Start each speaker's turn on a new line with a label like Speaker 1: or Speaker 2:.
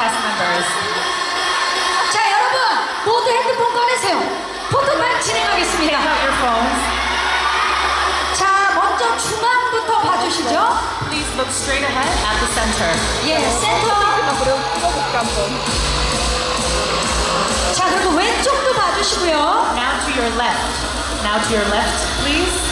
Speaker 1: cast members.
Speaker 2: 자, 여러분 모두 핸드폰 꺼내세요. 포토타임 진행하겠습니다.
Speaker 1: your phones.
Speaker 2: 자, 먼저 중앙부터 봐주시죠.
Speaker 1: Please look straight ahead at the center.
Speaker 2: 예, 센터. 자, 그리고 왼쪽도 봐주시고요.
Speaker 1: Now to your left. Now to your left, please.